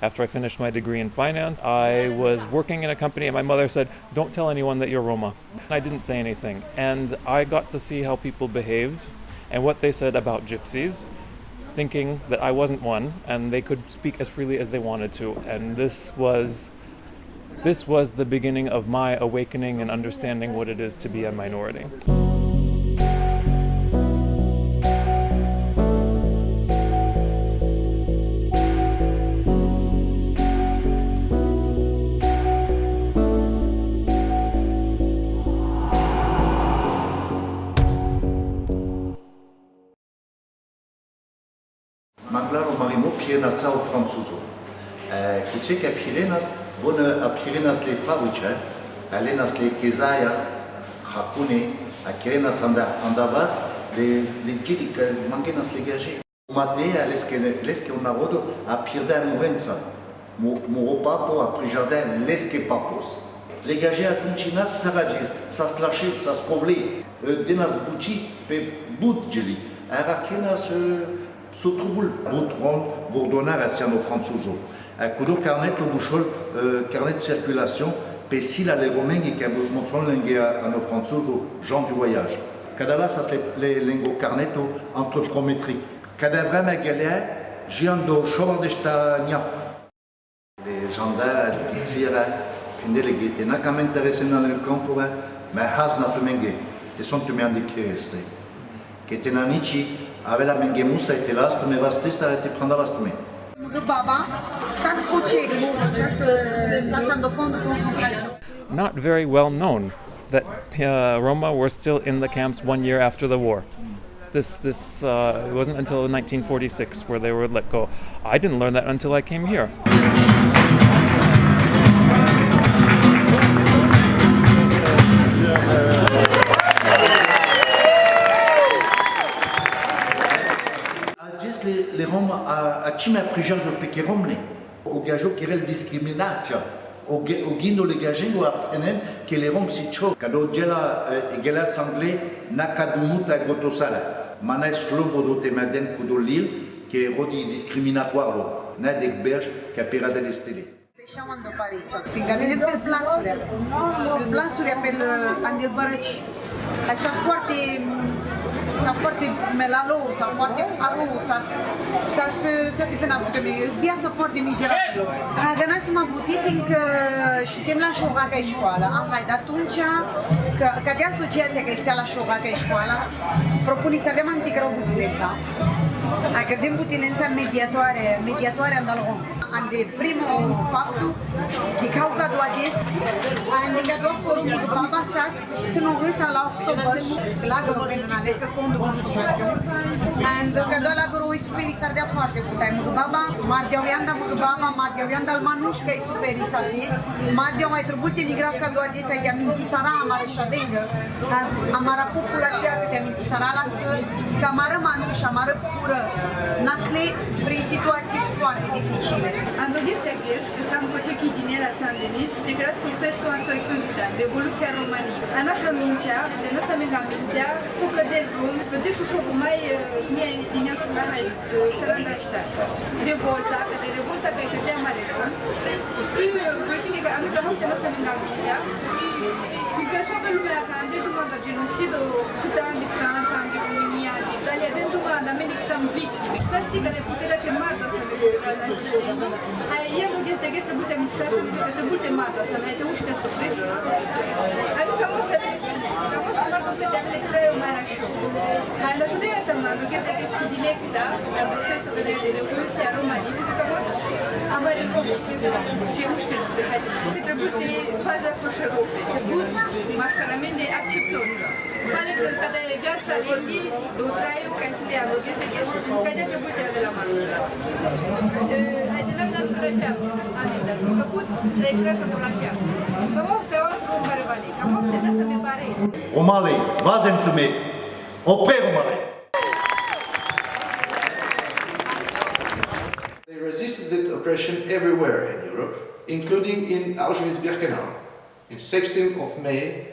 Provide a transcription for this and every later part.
after I finished my degree in finance. I was working in a company, and my mother said, Don't tell anyone that you're Roma. And I didn't say anything. And I got to see how people behaved and what they said about gypsies, thinking that I wasn't one and they could speak as freely as they wanted to. And this was. This was the beginning of my awakening and understanding what it is to be a minority. maklaro marimo pienasa u francuzu. Eh, Kucike pirenas, bună pirenas le fabrice, alenas le kezaia, hakune, akirenas e andavas, le legiri, că mangenas le gaje. Matea, lesque un narodo, a pierdea murența. Moropapo, a prijardea, lesque papos. Legaje atunci a să sărage, să slașe, să scovle, e, de n-a zbuci pe budgeli. Er Arachenas, Sotrubul botron vordonar asiano franzuzo. Kudo carnet o bushol euh, carnet circulation pesil gens du voyage. Cadala le lingo carneto antropométrique. Cadavra. Les gendarmes, les les guettes. N'a qu'à m'intéresser dans le camp pour hein. mais has n'a tout mengé. Ils sont tout. Que avea mengemusa e telastu me vastista e te pranda vastume. Baba, sa scoce, sa sandocondo concentration. Not very well known that uh, Roma were still in the camps one year after the war. This this uh, it wasn't until 1946 where they were let go. I didn't learn that until I came here. Čime prižarjo pekeromni, ogažo kirel diskriminacija, ogino le gajengo aprenen, ki le rom si čo, kado djela igela eh, e sangle nakadumuta e gotosala. Manes lobo do temaden kudo lil, ki je rodi diskriminatorno, ne dek berž, ki apira del estele. Peșeam în Paris, fiindcă vine pe planțuri, pe planțuri, pe andelbărăci. Asta foarte sunt foarte melalou, sunt foarte arou, sunt pe nabute mie, viața foarte mizerabilă. Agana să mă butit încă uh, șutem la șoga ca școală, am haide atunci, că de asociația că știa la șoga ca școală, propune să dăm anticră o. Acredem putinența mediatoare, mediatoare în algom. Ande primul fapt, de cauca doua des, ande că doua forumul baba sas, să nu gâsa la october, lagărul pe nânale, că condu cu situație. Ande că doua lagărul îi suferi s-ar dea foarte putai mult baba, mardeau ianda mult baba, mardeau ianda al manușcă îi suferi s-ar dea, mardeau mai trebuie te nigra că doua des, ai aminti sara amareș și adengă, amara populație Комитета Сараланcă, că amară manuș, amară pură, nacle prin situații foarte dificile. Am En 2010, că s-a împocechit din el la Saint-Denis, de grâță un fest o insurrecție gitane, Revoluția României. A noastră mintea, de noastră mintea mintea, sucă de drum, vede și ușor cum mai uh, mie din ea uh, și mai sărândă Revolta, că de revolta pe care te-am mare Și, uh, vă știu că am uitat noastră mintea mintea, Situazione bellumeakan dia cuma genocidio puteam di Franța, di România, di Italia, dentro ma da medic sam victime. Să zic că de puterea te marta să ne vedea la dentro. Aia el nu este că putem să că te che marta să ne te uște să te. Adică că mă să ne că mă să marta pe de le creu mai așa. Hai la tudea să mă duc că te că spidile cu da, dar doar să vedea de revoluția Roma Cât de baza sușerului, bun, mașcaramente acceptăm. Pare că când e viața limbii, de utraiu, ca să dea, vă gândesc că când trebuie de la mamă. Hai de la mine la așa, amendă, făcut, trebuie să la așa. Vă moftă o astfel care vale, că moftă da să mi pare. O male, vazentume, o pe o male. Oppression everywhere in Europe, including in Auschwitz-Birkenau. In 16th of May,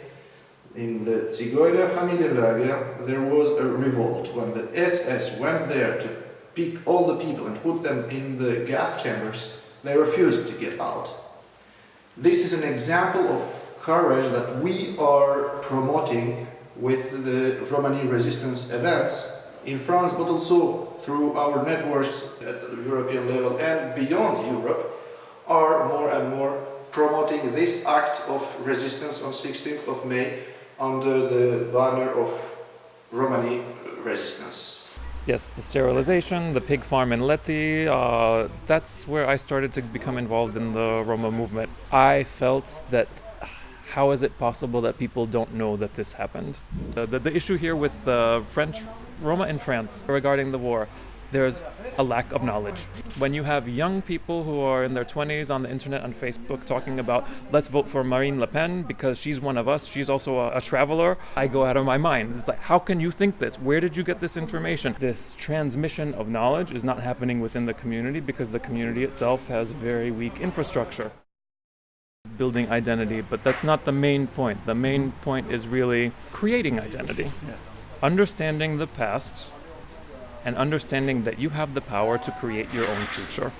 in the Zigeuner Familienlager, there was a revolt when the SS went there to pick all the people and put them in the gas chambers. they refused to get out. This is an example of courage that we are promoting with the Romani resistance events in France, but also through our networks at the European level and beyond Europe, are more and more promoting this act of resistance on 16th of May under the banner of Romani resistance. Yes, the sterilization, the pig farm in Lety, uh, that's where I started to become involved in the Roma movement. I felt that how is it possible that people don't know that this happened? The, the, the issue here with the French Roma in France regarding the war, there's a lack of knowledge. When you have young people who are in their 20s on the internet on Facebook talking about let's vote for Marine Le Pen because she's one of us, she's also a, a traveler, I go out of my mind. It's like, how can you think this? Where did you get this information? This transmission of knowledge is not happening within the community because the community itself has very weak infrastructure building identity, but that's not the main point. The main point is really creating identity, understanding the past, and understanding that you have the power to create your own future.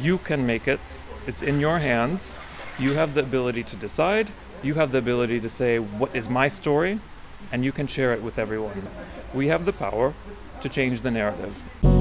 You can make it, it's in your hands. You have the ability to decide, you have the ability to say, What is my story? and you can share it with everyone. We have the power to change the narrative.